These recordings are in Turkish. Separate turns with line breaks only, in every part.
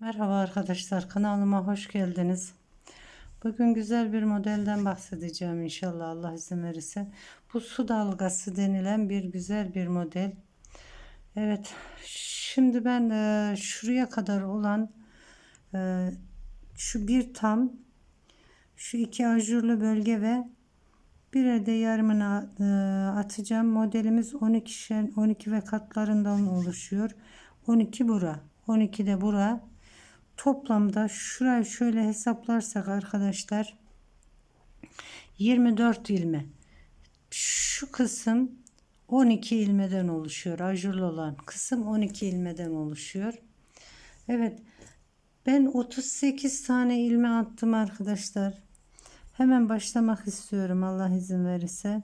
Merhaba arkadaşlar kanalıma hoş geldiniz. Bugün güzel bir modelden bahsedeceğim inşallah Allah izin verirse. Bu su dalgası denilen bir güzel bir model. Evet şimdi ben e, şuraya kadar olan e, şu bir tam şu iki ajurlu bölge ve bir de yarımını e, atacağım. Modelimiz 12 şen 12 ve katlarından oluşuyor. 12 bura, 12 de bura. Toplamda şurayı şöyle hesaplarsak arkadaşlar 24 ilme. Şu kısım 12 ilmeden oluşuyor. Ajurlu olan kısım 12 ilmeden oluşuyor. Evet. Ben 38 tane ilme attım arkadaşlar. Hemen başlamak istiyorum Allah izin verirse.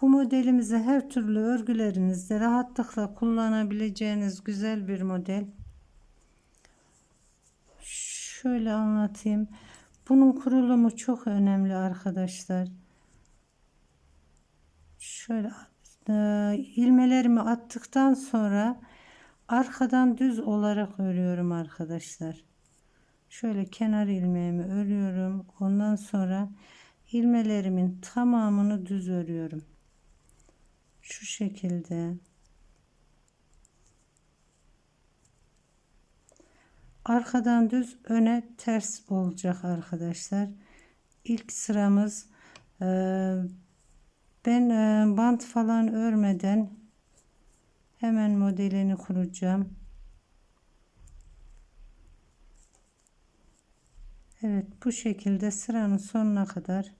Bu modelimizi her türlü örgülerinizde rahatlıkla kullanabileceğiniz güzel bir model. Şöyle anlatayım. Bunun kurulumu çok önemli arkadaşlar. Şöyle e, ilmelerimi attıktan sonra arkadan düz olarak örüyorum arkadaşlar. Şöyle kenar ilmeğimi örüyorum. Ondan sonra ilmelerimin tamamını düz örüyorum. Şu şekilde. Arkadan düz öne ters olacak arkadaşlar. İlk sıramız e, ben e, bant falan örmeden hemen modelini kuracağım. Evet bu şekilde sıranın sonuna kadar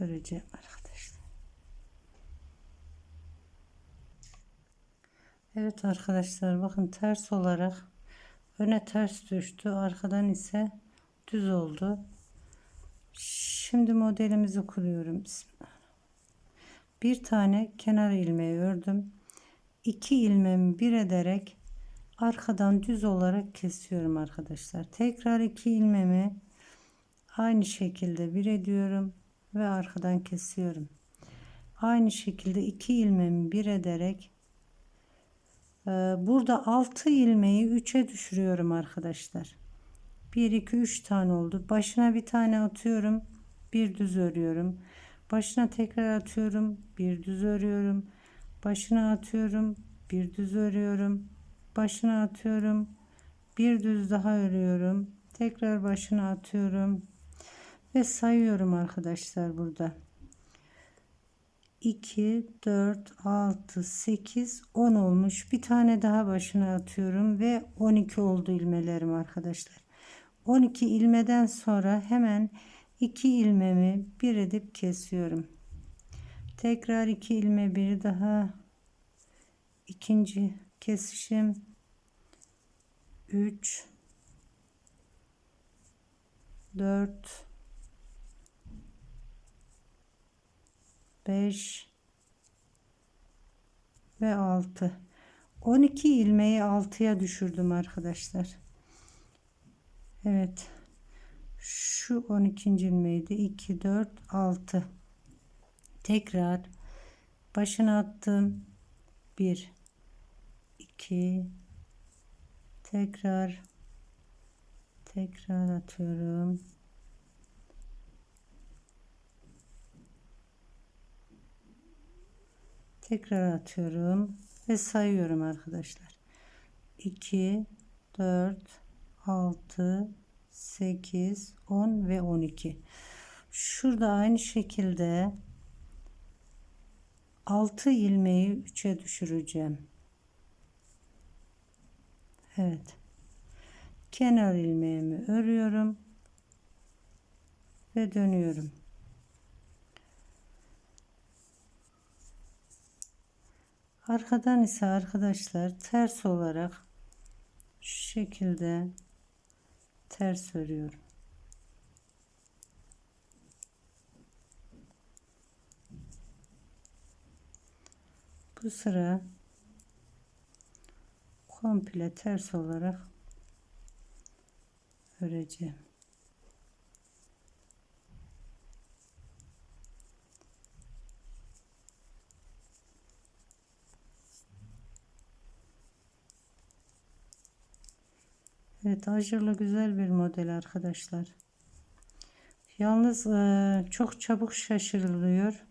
öreceğim arkadaşlar. Evet arkadaşlar bakın ters olarak öne ters düştü arkadan ise düz oldu. Şimdi modelimizi kuruyorum. Bir tane kenar ilmeği ördüm. İki ilmeğimi bir ederek arkadan düz olarak kesiyorum arkadaşlar. Tekrar iki ilmemi aynı şekilde bir ediyorum ve arkadan kesiyorum. Aynı şekilde iki ilmemi bir ederek burada 6 ilmeği 3'e düşürüyorum arkadaşlar. 1 2 3 tane oldu. Başına bir tane atıyorum. Bir düz örüyorum. Başına tekrar atıyorum. Bir düz örüyorum. Başına atıyorum. Bir düz örüyorum başına atıyorum bir düz daha örüyorum tekrar başına atıyorum ve sayıyorum arkadaşlar burada 2 4 6 8 10 olmuş. Bir tane daha başına atıyorum ve 12 oldu ilmelerim arkadaşlar. 12 ilmeden sonra hemen 2 ilmemi bir edip kesiyorum. Tekrar 2 ilme bir daha. İkinci kesişim. 3 4 5 ve 6 12 ilmeği 6'ya düşürdüm arkadaşlar. Evet. Şu 12. ilmeğiydi 2 4 6 tekrar başına attım. 1 2 tekrar tekrar atıyorum tekrar atıyorum ve sayıyorum arkadaşlar 2 4 6 8 10 ve 12 şurada aynı şekilde 6 ilmeği 3'e düşüreceğim Evet. Kenar ilmeğimi örüyorum ve dönüyorum. Arkadan ise arkadaşlar ters olarak şu şekilde ters örüyorum. Bu sıra komple ters olarak öreceğim. Evet ajurlu güzel bir model arkadaşlar. Yalnız e, çok çabuk şaşırılıyor.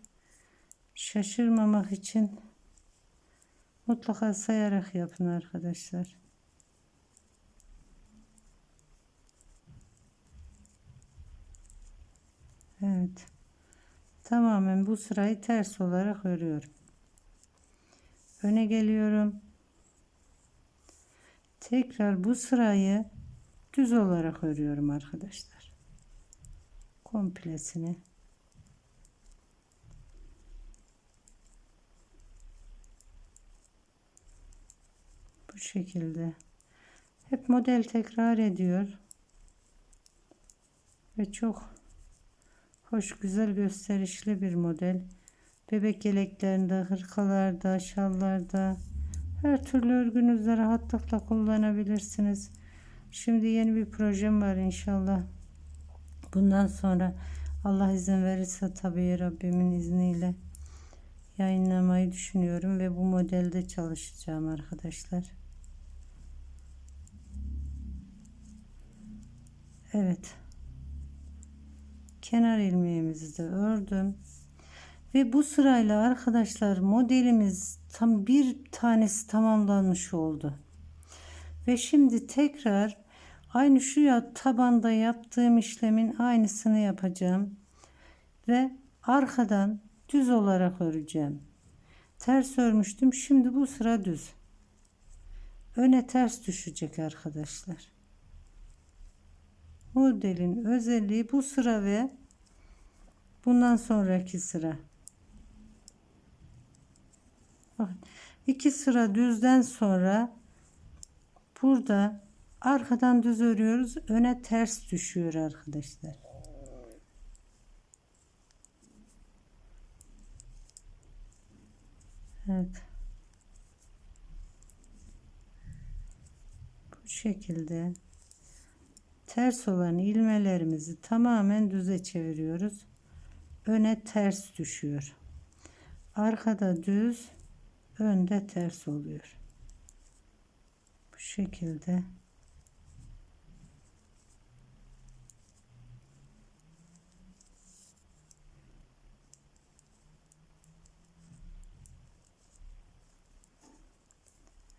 Şaşırmamak için mutlaka sayarak yapın arkadaşlar. Evet. Tamamen bu sırayı ters olarak örüyorum. Öne geliyorum. Tekrar bu sırayı düz olarak örüyorum arkadaşlar. Komplesini. Bu şekilde. Hep model tekrar ediyor. Ve çok hoş, güzel, gösterişli bir model. Bebek yeleklerinde, hırkalarda, şallarda, her türlü örgünüzde rahatlıkla kullanabilirsiniz. Şimdi yeni bir projem var inşallah. Bundan sonra Allah izin verirse tabii Rabbimin izniyle yayınlamayı düşünüyorum ve bu modelde çalışacağım arkadaşlar. Evet. Kenar ilmeğimizi de ördüm. Ve bu sırayla arkadaşlar modelimiz tam bir tanesi tamamlanmış oldu. Ve şimdi tekrar aynı şu ya tabanda yaptığım işlemin aynısını yapacağım. Ve arkadan düz olarak öreceğim. Ters örmüştüm. Şimdi bu sıra düz. Öne ters düşecek arkadaşlar. Modelin özelliği bu sıra ve bundan sonraki sıra. Bakın iki sıra düzden sonra burada arkadan düz örüyoruz. Öne ters düşüyor arkadaşlar. Evet. Bu şekilde ters olan ilmelerimizi tamamen düze çeviriyoruz. Öne ters düşüyor. Arkada düz, önde ters oluyor. Bu şekilde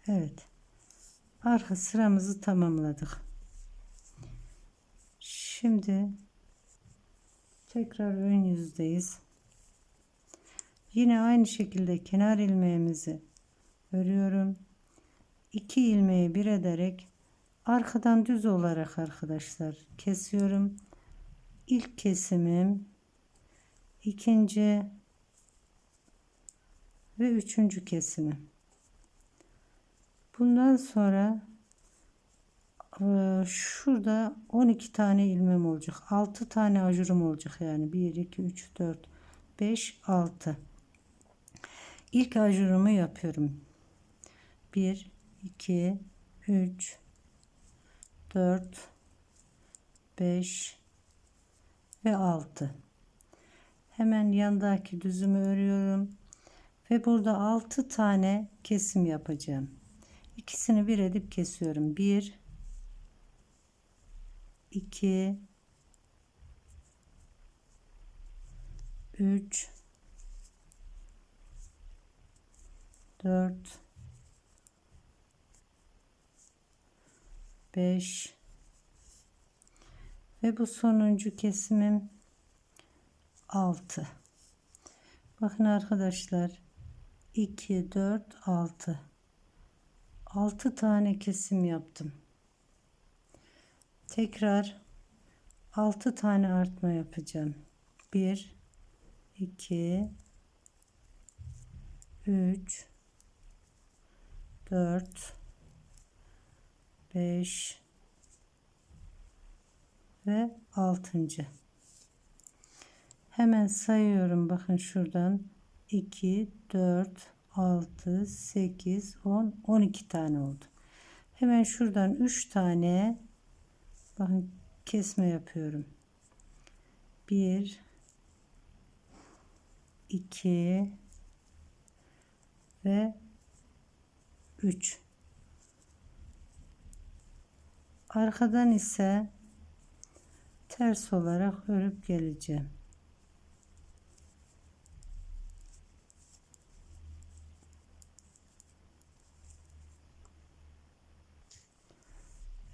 Evet. Arka sıramızı tamamladık. Şimdi tekrar ön yüzdeyiz. Yine aynı şekilde kenar ilmeğimizi örüyorum. 2 ilmeği bir ederek arkadan düz olarak arkadaşlar kesiyorum. İlk kesimim ikinci ve üçüncü kesimim. Bundan sonra e, şurada 12 tane ilmem olacak. 6 tane ajurum olacak yani. 1 2 3 4 5 6. İlk ajurumu yapıyorum. 1 2 3 4 5 ve 6. Hemen yandaki düzümü örüyorum ve burada 6 tane kesim yapacağım. İkisini bir edip kesiyorum. 1 2 3 4 5 ve bu sonuncu kesimim 6 bakın arkadaşlar 2 4 6 6 tane kesim yaptım. Tekrar 6 tane artma yapacağım. 1 2 3 4 5 ve 6. Hemen sayıyorum bakın şuradan 2 4 6 8 10 12 tane oldu. Hemen şuradan 3 tane bakın kesme yapıyorum. 1 2 ve 3 Arkadan ise ters olarak örüp geleceğim.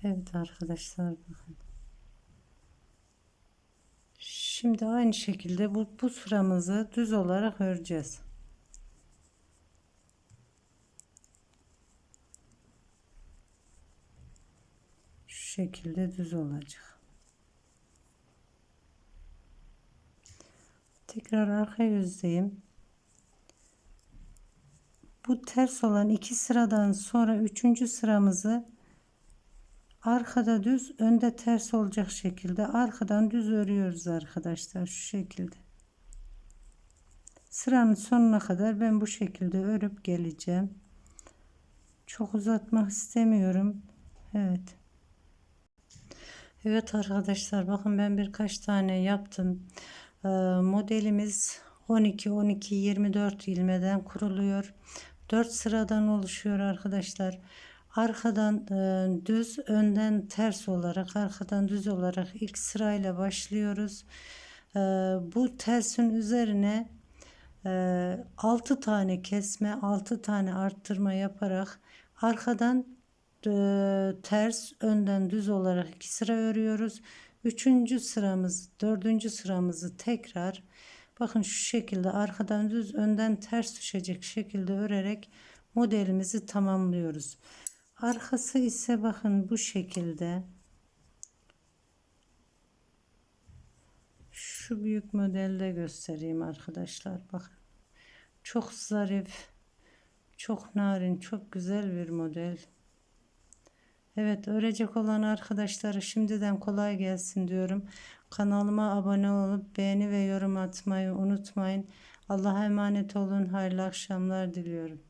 Evet arkadaşlar bakın. Şimdi aynı şekilde bu, bu sıramızı düz olarak öreceğiz. Şu şekilde düz olacak. Tekrar arka yüzdeyim. Bu ters olan iki sıradan sonra üçüncü sıramızı arkada düz önde ters olacak şekilde arkadan düz örüyoruz arkadaşlar şu şekilde sıranın sonuna kadar ben bu şekilde örüp geleceğim çok uzatmak istemiyorum Evet Evet arkadaşlar bakın ben birkaç tane yaptım. Ee, modelimiz 12 12 24 ilmeden kuruluyor. 4 sıradan oluşuyor arkadaşlar. Arkadan e, düz önden ters olarak arkadan düz olarak ilk sırayla başlıyoruz. E, bu tersin üzerine e, 6 tane kesme 6 tane arttırma yaparak arkadan ters önden düz olarak iki sıra örüyoruz üçüncü sıramız dördüncü sıramızı tekrar bakın şu şekilde arkadan düz önden ters düşecek şekilde örerek modelimizi tamamlıyoruz Arkası ise bakın bu şekilde. Şu büyük modelde göstereyim arkadaşlar. Bakın. Çok zarif, çok narin, çok güzel bir model. Evet örecek olan arkadaşlara şimdiden kolay gelsin diyorum. Kanalıma abone olup beğeni ve yorum atmayı unutmayın. Allah'a emanet olun. Hayırlı akşamlar diliyorum.